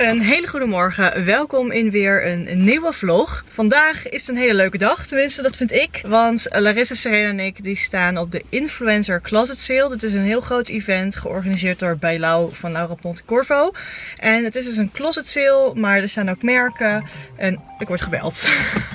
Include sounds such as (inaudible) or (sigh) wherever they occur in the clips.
Een hele goede morgen. Welkom in weer een nieuwe vlog. Vandaag is een hele leuke dag, tenminste dat vind ik. Want Larissa, Serena en ik die staan op de Influencer Closet Sale. Dit is een heel groot event georganiseerd door Bijlau van Laura Ponte Corvo. En het is dus een closet sale, maar er staan ook merken en ik word gebeld. (laughs)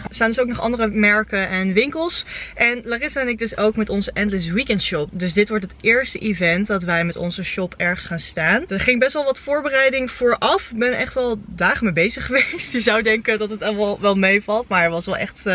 Er staan dus ook nog andere merken en winkels. En Larissa en ik dus ook met onze Endless Weekend Shop. Dus dit wordt het eerste event dat wij met onze shop ergens gaan staan. Er ging best wel wat voorbereiding vooraf. Echt wel dagen mee bezig (laughs) geweest. Je zou denken dat het allemaal wel meevalt. Maar het was wel echt...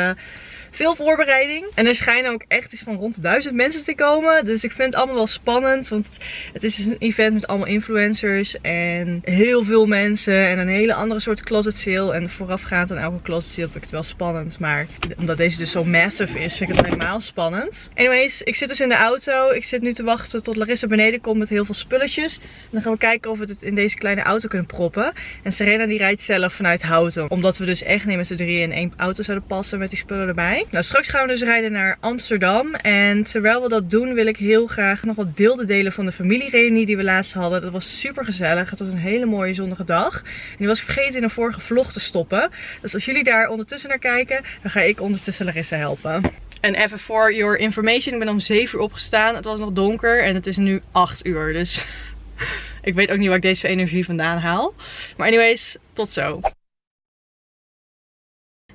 Veel voorbereiding. En er schijnen ook echt iets van rond duizend mensen te komen. Dus ik vind het allemaal wel spannend. Want het is een event met allemaal influencers. En heel veel mensen. En een hele andere soort closet sale. En voorafgaand aan elke closet sale vind ik het wel spannend. Maar omdat deze dus zo massive is, vind ik het helemaal spannend. Anyways, ik zit dus in de auto. Ik zit nu te wachten tot Larissa beneden komt met heel veel spulletjes. En dan gaan we kijken of we het in deze kleine auto kunnen proppen. En Serena die rijdt zelf vanuit Houten. Omdat we dus echt niet met z'n drieën in één auto zouden passen met die spullen erbij. Nou, straks gaan we dus rijden naar Amsterdam. En terwijl we dat doen wil ik heel graag nog wat beelden delen van de familiereunie die we laatst hadden. Dat was super gezellig. Het was een hele mooie zonnige dag. En die was vergeten in een vorige vlog te stoppen. Dus als jullie daar ondertussen naar kijken, dan ga ik ondertussen Larissa helpen. En even voor your information, ik ben om 7 uur opgestaan. Het was nog donker en het is nu 8 uur. Dus (laughs) ik weet ook niet waar ik deze energie vandaan haal. Maar anyways, tot zo.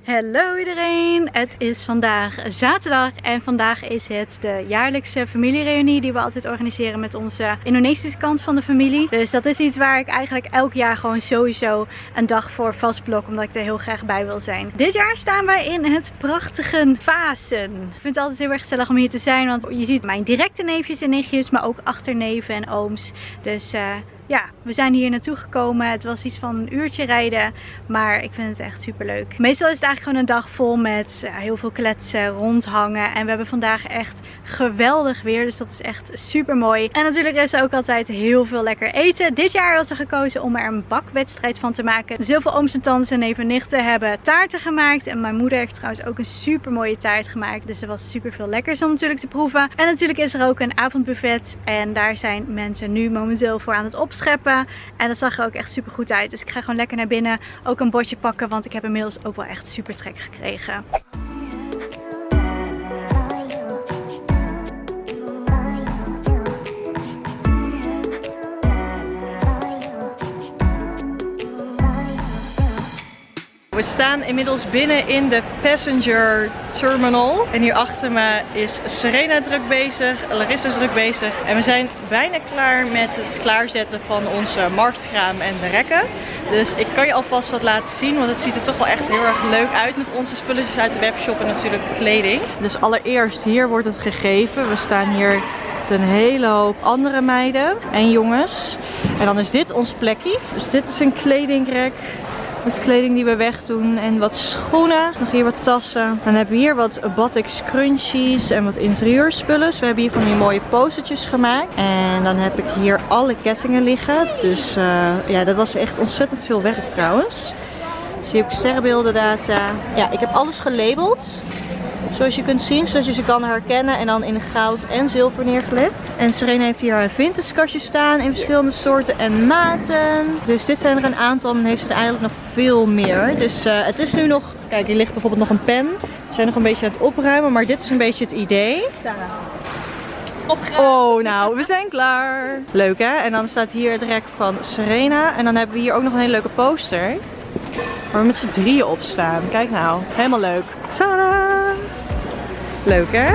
Hallo iedereen, het is vandaag zaterdag en vandaag is het de jaarlijkse familiereunie die we altijd organiseren met onze Indonesische kant van de familie. Dus dat is iets waar ik eigenlijk elk jaar gewoon sowieso een dag voor vastblok omdat ik er heel graag bij wil zijn. Dit jaar staan wij in het prachtige Vasen. Ik vind het altijd heel erg gezellig om hier te zijn, want je ziet mijn directe neefjes en nichtjes, maar ook achterneven en ooms. Dus... Uh, ja, we zijn hier naartoe gekomen. Het was iets van een uurtje rijden, maar ik vind het echt super leuk. Meestal is het eigenlijk gewoon een dag vol met heel veel kletsen, rondhangen. En we hebben vandaag echt geweldig weer, dus dat is echt super mooi. En natuurlijk is er ook altijd heel veel lekker eten. Dit jaar was er gekozen om er een bakwedstrijd van te maken. Dus heel veel ooms en tantes en neven en nichten hebben taarten gemaakt. En mijn moeder heeft trouwens ook een super mooie taart gemaakt. Dus er was super veel lekkers om natuurlijk te proeven. En natuurlijk is er ook een avondbuffet. En daar zijn mensen nu momenteel voor aan het opzetten scheppen. En dat zag er ook echt super goed uit. Dus ik ga gewoon lekker naar binnen. Ook een bordje pakken, want ik heb inmiddels ook wel echt super trek gekregen. We staan inmiddels binnen in de passenger terminal. En hier achter me is Serena druk bezig, Larissa is druk bezig. En we zijn bijna klaar met het klaarzetten van onze marktkraam en de rekken. Dus ik kan je alvast wat laten zien, want het ziet er toch wel echt heel erg leuk uit met onze spulletjes uit de webshop en natuurlijk kleding. Dus allereerst hier wordt het gegeven. We staan hier met een hele hoop andere meiden en jongens. En dan is dit ons plekje. Dus dit is een kledingrek met kleding die we wegdoen en wat schoenen. Nog hier wat tassen. Dan hebben we hier wat batik scrunchies en wat interieurspullen. Dus we hebben hier van die mooie postertjes gemaakt. En dan heb ik hier alle kettingen liggen. Dus uh, ja, dat was echt ontzettend veel werk trouwens. Heb ik sterrenbeelden data. Ja, ik heb alles gelabeld. Zoals je kunt zien, zodat je ze kan herkennen en dan in goud en zilver neergelegd. En Serena heeft hier haar vintage kastje staan in verschillende soorten en maten. Dus dit zijn er een aantal en dan heeft ze er eigenlijk nog veel meer. Dus uh, het is nu nog, kijk hier ligt bijvoorbeeld nog een pen. We zijn nog een beetje aan het opruimen, maar dit is een beetje het idee. Opgeruimd. Oh, nou, we zijn klaar. Leuk hè? En dan staat hier het rek van Serena. En dan hebben we hier ook nog een hele leuke poster. Waar we met z'n drieën op staan. Kijk nou, helemaal leuk. Tadaa! Leuk hè?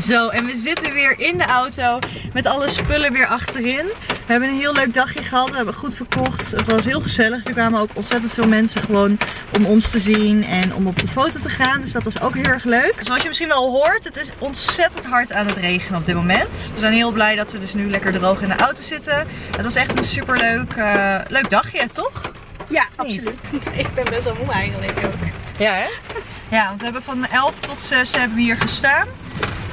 Zo, en we zitten weer in de auto met alle spullen weer achterin. We hebben een heel leuk dagje gehad. We hebben goed verkocht. Het was heel gezellig. Er kwamen ook ontzettend veel mensen gewoon om ons te zien en om op de foto te gaan. Dus dat was ook heel erg leuk. Zoals je misschien wel hoort, het is ontzettend hard aan het regenen op dit moment. We zijn heel blij dat we dus nu lekker droog in de auto zitten. Het was echt een super leuk, uh, leuk dagje, toch? Ja, absoluut. (laughs) Ik ben best wel moe eigenlijk ook. Ja, hè? Ja, want we hebben van 11 tot 6 hebben we hier gestaan.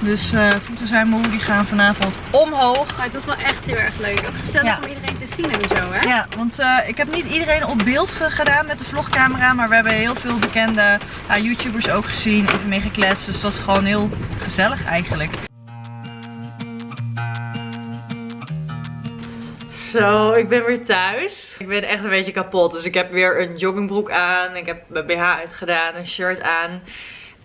Dus uh, voeten zijn moe, die gaan vanavond omhoog. Maar het was wel echt heel erg leuk. Ook gezellig om iedereen te zien en zo, hè? Ja, want uh, ik heb niet iedereen op beeld gedaan met de vlogcamera. Maar we hebben heel veel bekende uh, YouTubers ook gezien, even mee gekletst. Dus het was gewoon heel gezellig eigenlijk. Zo, ik ben weer thuis. Ik ben echt een beetje kapot. Dus ik heb weer een joggingbroek aan. Ik heb mijn BH uitgedaan, een shirt aan.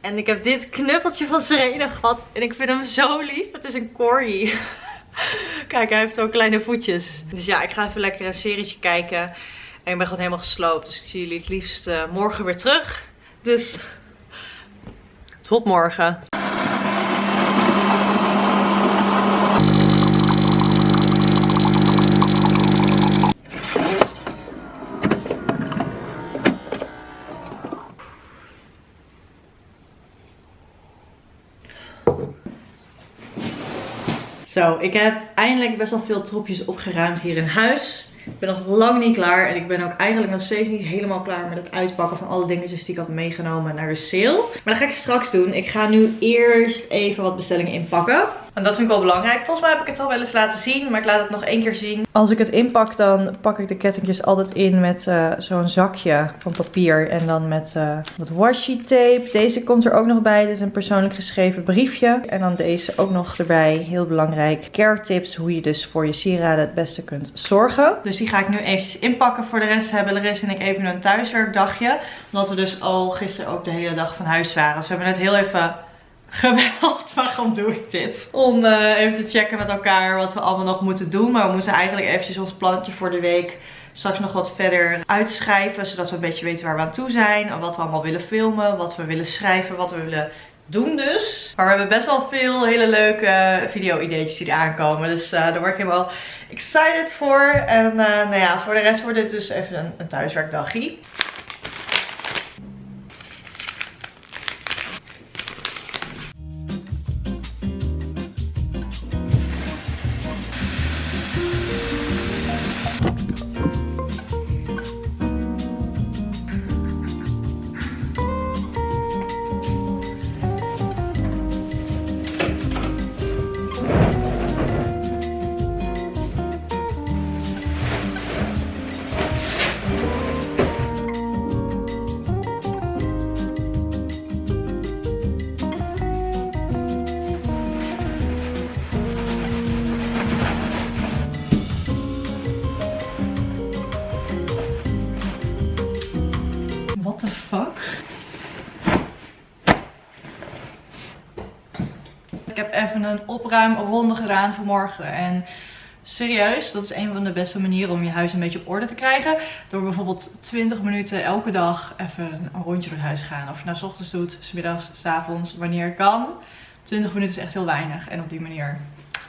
En ik heb dit knuffeltje van Serena gehad. En ik vind hem zo lief. Het is een corgi. (laughs) Kijk, hij heeft ook kleine voetjes. Dus ja, ik ga even lekker een serietje kijken. En ik ben gewoon helemaal gesloopt. Dus ik zie jullie het liefst uh, morgen weer terug. Dus tot morgen. Ik heb eindelijk best wel veel troepjes opgeruimd hier in huis. Ik ben nog lang niet klaar en ik ben ook eigenlijk nog steeds niet helemaal klaar met het uitpakken van alle dingetjes die ik had meegenomen naar de sale. Maar dat ga ik straks doen. Ik ga nu eerst even wat bestellingen inpakken. En dat vind ik wel belangrijk. Volgens mij heb ik het al wel eens laten zien, maar ik laat het nog één keer zien. Als ik het inpak, dan pak ik de kettingjes altijd in met uh, zo'n zakje van papier. En dan met wat washi tape. Deze komt er ook nog bij. Dit is een persoonlijk geschreven briefje. En dan deze ook nog erbij. Heel belangrijk. Care tips, hoe je dus voor je sieraden het beste kunt zorgen. Dus die ga ik nu eventjes inpakken. Voor de rest hebben Larissa en ik even een thuiswerkdagje. Omdat we dus al gisteren ook de hele dag van huis waren. Dus we hebben net heel even gebeld. (laughs) Waarom doe ik dit? Om uh, even te checken met elkaar wat we allemaal nog moeten doen. Maar we moeten eigenlijk eventjes ons plannetje voor de week straks nog wat verder uitschrijven. Zodat we een beetje weten waar we aan toe zijn. Wat we allemaal willen filmen. Wat we willen schrijven. Wat we willen doen dus. Maar we hebben best wel veel hele leuke video-ideetjes die er aankomen. Dus uh, daar word ik helemaal excited voor. En nou ja, voor de rest wordt dit dus even een, een thuiswerkdagje. Een opruimronde gedaan voor morgen en serieus, dat is een van de beste manieren om je huis een beetje op orde te krijgen. Door bijvoorbeeld 20 minuten elke dag even een rondje door het huis te gaan. Of je nou s ochtends doet, s middags, s avonds, wanneer kan. 20 minuten is echt heel weinig en op die manier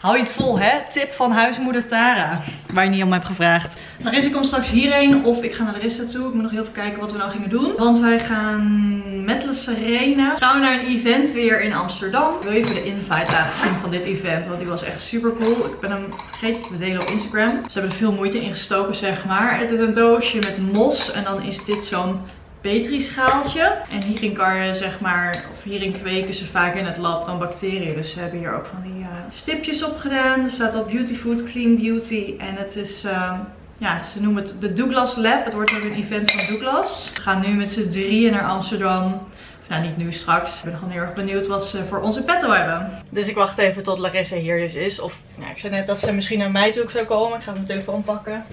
Hou je het vol, hè? Tip van huismoeder Tara. Waar je niet om hebt gevraagd. Larissa komt straks hierheen of ik ga naar Larissa toe. Ik moet nog heel even kijken wat we nou gingen doen. Want wij gaan met La Serena. Gaan we naar een event weer in Amsterdam. Ik wil even de invite laten zien van dit event. Want die was echt super cool. Ik ben hem vergeten te delen op Instagram. Ze hebben er veel moeite in gestoken, zeg maar. Het is een doosje met mos. En dan is dit zo'n Petri schaaltje. En hierin kan je zeg maar, of hierin kweken ze vaak in het lab dan bacteriën. Dus ze hebben hier ook van die uh, stipjes op gedaan. Er staat op Beauty Food, Clean Beauty. En het is, uh, ja, ze noemen het de Douglas Lab. Het wordt ook een event van Douglas. We gaan nu met z'n drieën naar Amsterdam. Nou, niet nu, straks. Ik ben gewoon heel erg benieuwd wat ze voor onze petto hebben. Dus ik wacht even tot Larissa hier dus is. Of, nou, ik zei net dat ze misschien naar mij toe zou komen. Ik ga mijn telefoon pakken.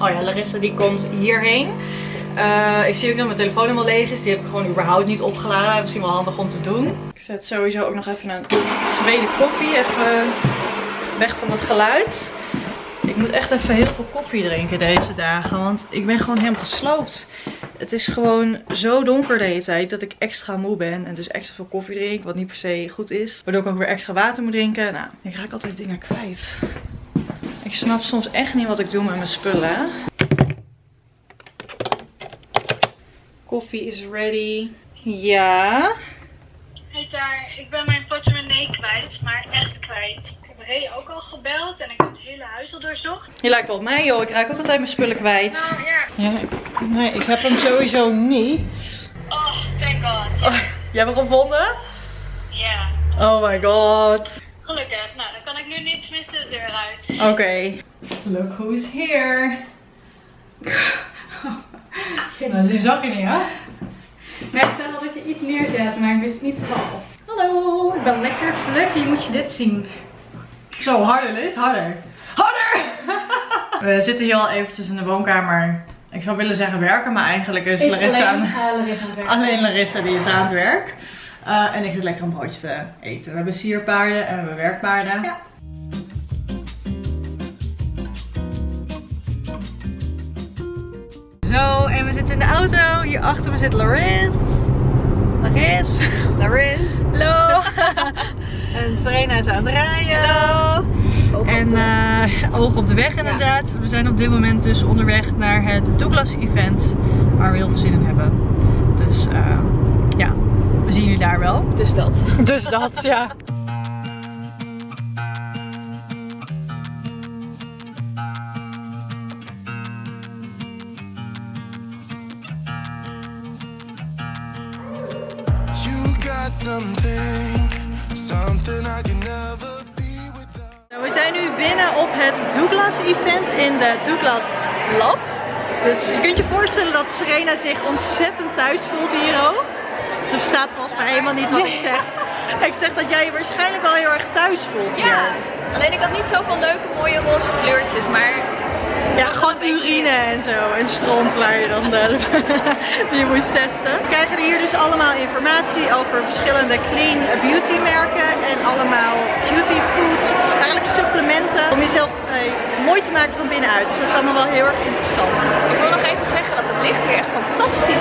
Oh ja, Larissa die komt hierheen. Uh, ik zie ook dat mijn telefoon helemaal leeg is. Die heb ik gewoon überhaupt niet opgeladen. Misschien wel handig om te doen. Ik zet sowieso ook nog even een tweede koffie. Even weg van het geluid. Ik moet echt even heel veel koffie drinken deze dagen. Want ik ben gewoon helemaal gesloopt. Het is gewoon zo donker de hele tijd dat ik extra moe ben. En dus extra veel koffie drink. Wat niet per se goed is. Waardoor ik ook weer extra water moet drinken. Nou, ik raak altijd dingen kwijt. Ik snap soms echt niet wat ik doe met mijn spullen. Koffie is ready. Ja. Hey daar, ik ben mijn portemonnee kwijt, maar echt kwijt. Ik heb Ray ook al gebeld en ik heb het hele huis al doorzocht. Je lijkt wel op mij joh, ik raak ook altijd mijn spullen kwijt. Nou ja. ja nee, ik heb hem sowieso niet. Oh, Oh, je hebt hem gevonden? Ja. Oh my god. Gelukkig. Nou, dan kan ik nu niet tenminste de deur uit. Oké. Look who's here. (laughs) Nou, die zag je niet, hè? Ik zag al dat je iets neerzet, maar ik wist niet wat. Hallo, ik ben lekker fluffy. Moet je dit zien? Zo, harder Liz, harder. Harder! (laughs) We zitten hier al eventjes in de woonkamer. Ik zou willen zeggen werken, maar eigenlijk is, Larissa, alleen, aan, uh, Larissa aan het werk. alleen Larissa die is aan het werk. Eh, en ik zit lekker een broodje te eten. We hebben sierpaarden en we hebben werkpaarden. Ja. Zo, en we zitten in de auto. Hier achter me zit Laris. Laris. Laris. Hallo. (laughs) en Serena is aan het rijden. Hallo. En eh oog op de weg inderdaad. We zijn op dit moment dus onderweg naar het Douglas event. Waar we heel veel zin in hebben. Dus eh, ja, we zien jullie daar wel. Dus dat. (laughs) Dus dat, ja. Binnen op het Douglas event in de Douglas Lab. Dus je kunt je voorstellen dat Serena zich ontzettend thuis voelt hier ook. Ze verstaat volgens mij helemaal niet wat ik zeg. (laughs) Ik zeg dat jij je waarschijnlijk wel heel erg thuis voelt hier. Ja, alleen ik had niet zoveel leuke mooie roze kleurtjes, maar Ja, gewoon urine en zo. En stront waar je dan de, (laughs) die moest testen. We krijgen hier dus allemaal informatie over verschillende clean beauty merken. En allemaal beauty food. Eigenlijk supplementen. Om jezelf eh, mooi te maken van binnenuit. Dus dat is allemaal wel heel erg interessant. ik wil nog even zeggen dat het licht hier echt fantastisch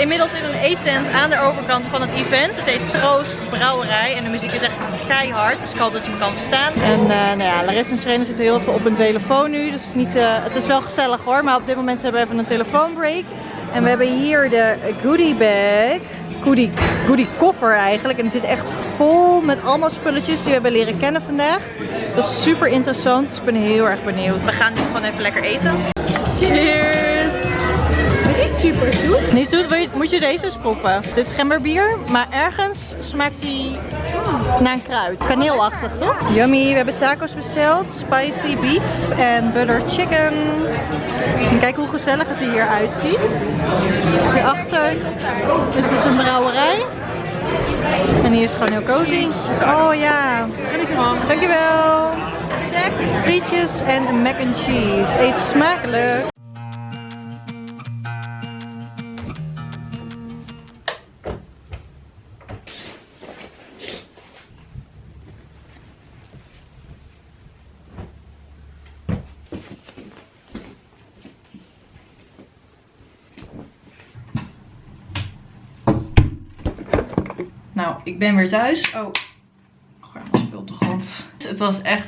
zitten inmiddels in een eettent aan de overkant van het event. Het heet Troost Brouwerij en de muziek is echt keihard, dus ik hoop dat je hem kan verstaan. En eh, nou ja, Larissa en Serena zitten heel veel op hun telefoon nu, dus het is, niet, eh, het is wel gezellig hoor. Maar op dit moment hebben we even een telefoonbreak. En we hebben hier de goodie bag, goodie, goodie koffer eigenlijk. En die zit echt vol met allemaal spulletjes die we hebben leren kennen vandaag. Dat is super interessant, dus ik ben heel erg benieuwd. We gaan nu gewoon even lekker eten. Cheers! Super zoet. Niet zoet, moet je deze eens proeven. Dit is gemberbier, maar ergens smaakt hij naar een kruid. Kaneelachtig, toch? Yummy, we hebben tacos besteld. Spicy beef en butter chicken. En kijk hoe gezellig het er hier uitziet. Hierachter is dus een brouwerij. En hier is gewoon heel cozy. Oh ja. Dankjewel. Snack, frietjes en mac and cheese. Eet smakelijk. Nou, ik ben weer thuis. Oh, gooi mijn op de grond. Het was echt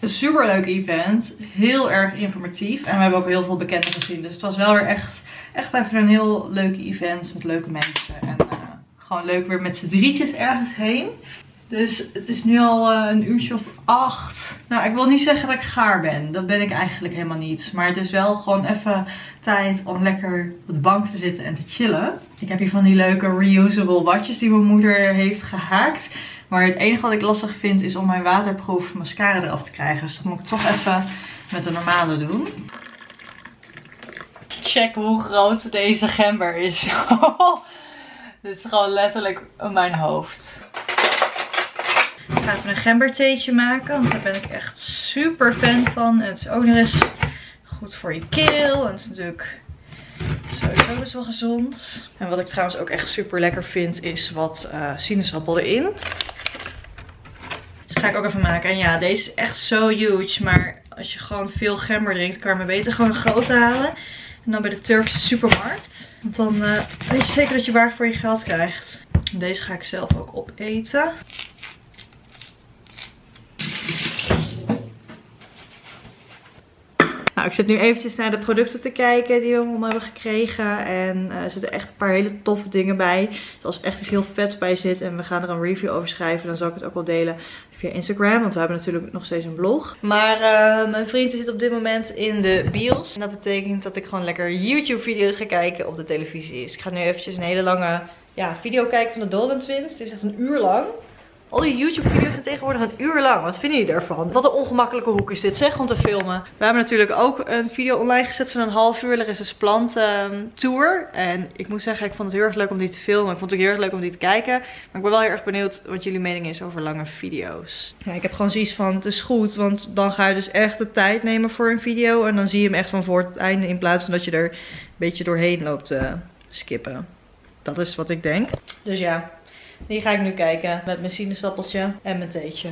een super leuk event. Heel erg informatief. En we hebben ook heel veel bekenden gezien. Dus het was wel weer echt, echt even een heel leuk event met leuke mensen. En eh, gewoon leuk weer met z'n drietjes ergens heen. Dus het is nu al eh, een uurtje of acht. Nou, ik wil niet zeggen dat ik gaar ben. Dat ben ik eigenlijk helemaal niet. Maar het is wel gewoon even tijd om lekker op de bank te zitten en te chillen. Ik heb hier van die leuke reusable watjes die mijn moeder heeft gehaakt. Maar het enige wat ik lastig vind is om mijn waterproof mascara eraf te krijgen. Dus dat moet ik toch even met de normale doen. Check hoe groot deze gember is. (laughs) Dit is gewoon letterlijk mijn hoofd. Ik ga even een gembertheetje maken, want daar ben ik echt super fan van. Het is ook nog eens goed voor je keel. En het is natuurlijk best wel gezond. En wat ik trouwens ook echt super lekker vind, is wat eh, sinaasappel erin. ga ik ook even maken. En ja, deze is echt zo huge. Maar als je gewoon veel gember drinkt, kan je maar beter gewoon een grote halen. En dan bij de Turkse supermarkt. Want dan eh, weet je zeker dat je waar voor je geld krijgt. Deze ga ik zelf ook opeten. Nou, ik zit nu eventjes naar de producten te kijken die we allemaal hebben gekregen. En eh, er zitten echt een paar hele toffe dingen bij. Dus als er echt iets heel vets bij zit en we gaan er een review over schrijven, dan zal ik het ook wel delen via Instagram. Want we hebben natuurlijk nog steeds een blog. Maar eh, mijn vriend zit op dit moment in de bios. En dat betekent dat ik gewoon lekker YouTube video's ga kijken op de televisie. Dus ik ga nu eventjes een hele lange ja, video kijken van de Dolan Twins. Het is echt een uur lang. Al die YouTube video's zijn tegenwoordig een uur lang. Wat vinden jullie daarvan? Wat een ongemakkelijke hoek is dit zeg om te filmen. We hebben natuurlijk ook een video online gezet van een half uur. Er is een plant ehm. En ik moet zeggen, ik vond het heel erg leuk om die te filmen. Ik vond het ook heel erg leuk om die te kijken. Maar ik ben wel heel erg benieuwd wat jullie mening is over lange video's. Ja, ik heb gewoon zoiets van, het is goed. Want dan ga je dus echt de tijd nemen voor een video. En dan zie je hem echt van voor het einde. In plaats van dat je er een beetje doorheen loopt te skippen. Dat is wat ik denk. Dus ja, die ga ik nu kijken met mijn sinaasappeltje en mijn theetje.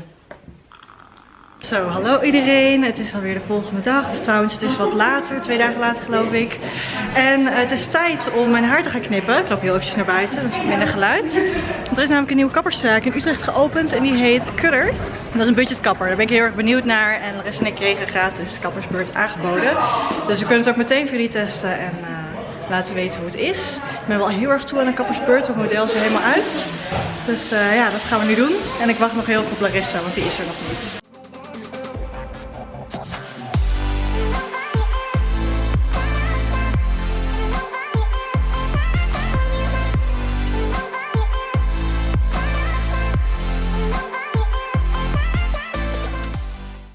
Zo, hallo iedereen. Het is alweer de volgende dag. Of trouwens, het is wat later. Twee dagen later geloof ik. En het is tijd om mijn haar te gaan knippen. Ik loop heel eventjes naar buiten. Is minder geluid. Want er is namelijk een nieuwe kapperszaak in Utrecht geopend. En die heet Cutters. Dat is een budgetkapper. Daar ben ik heel erg benieuwd naar. En rest en ik kregen gratis kappersbeurt aangeboden. Dus we kunnen het ook meteen voor jullie testen. En eh, laten weten hoe het is. Ik ben wel heel erg toe aan een kappersbeurt. Het model is er helemaal uit. Dus eh, ja, dat gaan we nu doen. En ik wacht nog heel veel op Larissa, want die is er nog niet.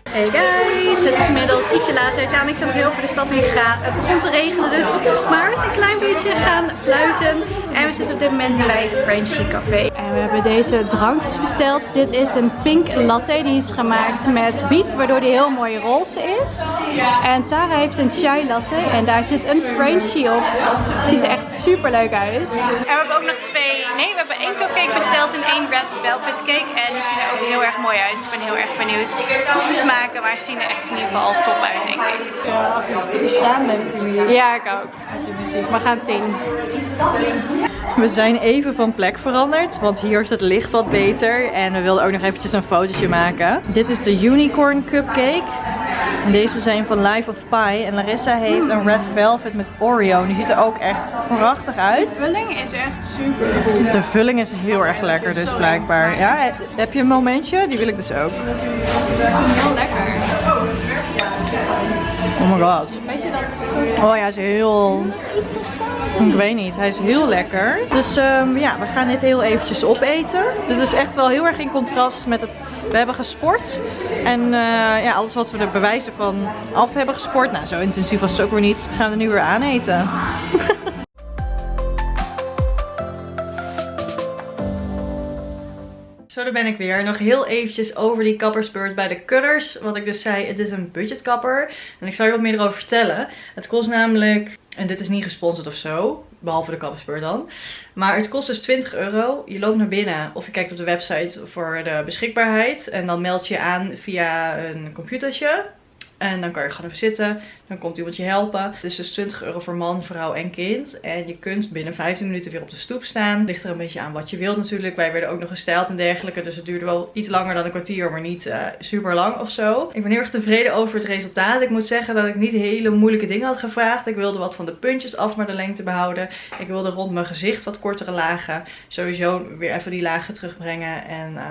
Hey guys, het is inmiddels ietsje later. Taan en ik zijn nog heel over de stad heen gegaan. Het begon te regenen dus, maar we zijn een klein beetje gaan pluizen. En we zitten op dit moment bij Frenchy Café. En we hebben deze drankjes besteld. Dit is een pink latte, die is gemaakt met biet, waardoor die heel mooi roze is. En Tara heeft een chai latte en daar zit een Frenchie op. Het ziet er echt super leuk uit. En we hebben ook nog twee, nee we hebben één cupcake besteld en één red velvet cake. En die zien er ook heel erg mooi uit. Ik ben heel erg benieuwd hoe ze smaken, maar ze zien er echt in ieder geval top uit denk ik. Ja, je te verstaan bent natuurlijk. Ja, ik ook. We gaan het zien. We zijn even van plek veranderd, want hier is het licht wat beter. En we wilden ook nog eventjes een fotootje maken. Dit is de Unicorn Cupcake. En deze zijn van Life of Pie. En Larissa heeft een Red Velvet met Oreo. En die ziet er ook echt prachtig uit. De vulling is echt super goed. De vulling is heel erg lekker dus blijkbaar. Ja, heb je een momentje? Die wil ik dus ook. Heel lekker. Oh my god. Weet je dat Oh ja, hij is heel... Ik weet niet, hij is heel lekker. Dus ehm, ja, we gaan dit heel eventjes opeten. Dit is echt wel heel erg in contrast met het... We hebben gesport. En eh, ja, alles wat we er bewijzen van af hebben gesport. Nou, zo intensief was het ook weer niet. Gaan we nu weer aaneten. (laughs) Daar ben ik weer. Nog heel eventjes over die kappersbeurt bij de Cutters. Wat ik dus zei, het is een budgetkapper. En ik zal je wat meer erover vertellen. Het kost namelijk, en dit is niet gesponsord of zo, behalve de kappersbeurt dan. Maar het kost dus 20 euro. Je loopt naar binnen of je kijkt op de website voor de beschikbaarheid. En dan meld je aan via een computertje. En dan kan je gewoon even zitten. Dan komt iemand je helpen. Het is dus 20 euro voor man, vrouw en kind. En je kunt binnen 15 minuten weer op de stoep staan. Ligt er een beetje aan wat je wilt natuurlijk. Wij werden ook nog gestyled en dergelijke. Dus het duurde wel iets langer dan een kwartier. Maar niet uh, super lang of zo. Ik ben heel erg tevreden over het resultaat. Ik moet zeggen dat ik niet hele moeilijke dingen had gevraagd. Ik wilde wat van de puntjes af maar de lengte behouden. Ik wilde rond mijn gezicht wat kortere lagen. Sowieso weer even die lagen terugbrengen. En uh,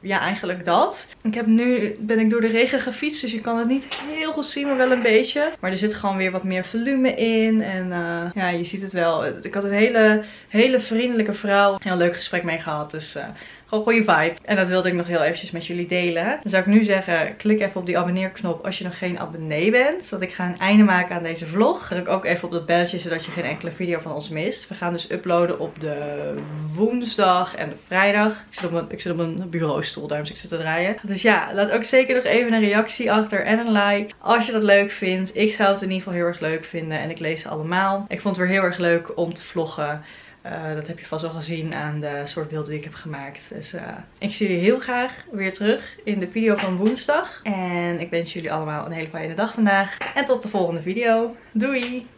ja, eigenlijk dat. Ik heb nu, ben ik door de regen gefietst. Dus je kan het niet heel goed zien, maar wel een beetje. Maar er zit gewoon weer wat meer volume in. En uh, ja, je ziet het wel. Ik had een hele, hele vriendelijke vrouw. Heel leuk gesprek mee gehad. Dus uh, gewoon goede vibe. En dat wilde ik nog heel eventjes met jullie delen. Dan zou ik nu zeggen, klik even op die abonneerknop als je nog geen abonnee bent. Zodat ik ga een einde maken aan deze vlog. Druk ook even op dat belletje, zodat je geen enkele video van ons mist. We gaan dus uploaden op de woensdag en de vrijdag. Ik zit op mijn, ik zit op mijn bureaustoel, daarom zit ik te draaien. Dus ja, laat ook zeker nog even een reactie achter en een like. Als je dat leuk vindt. Ik zou het in ieder geval heel erg leuk vinden. En ik lees ze allemaal. Ik vond het weer heel erg leuk om te vloggen. Eh, dat heb je vast wel gezien aan de soort beelden die ik heb gemaakt. Dus eh, ik zie jullie heel graag weer terug in de video van woensdag. En ik wens jullie allemaal een hele fijne dag vandaag. En tot de volgende video. Doei!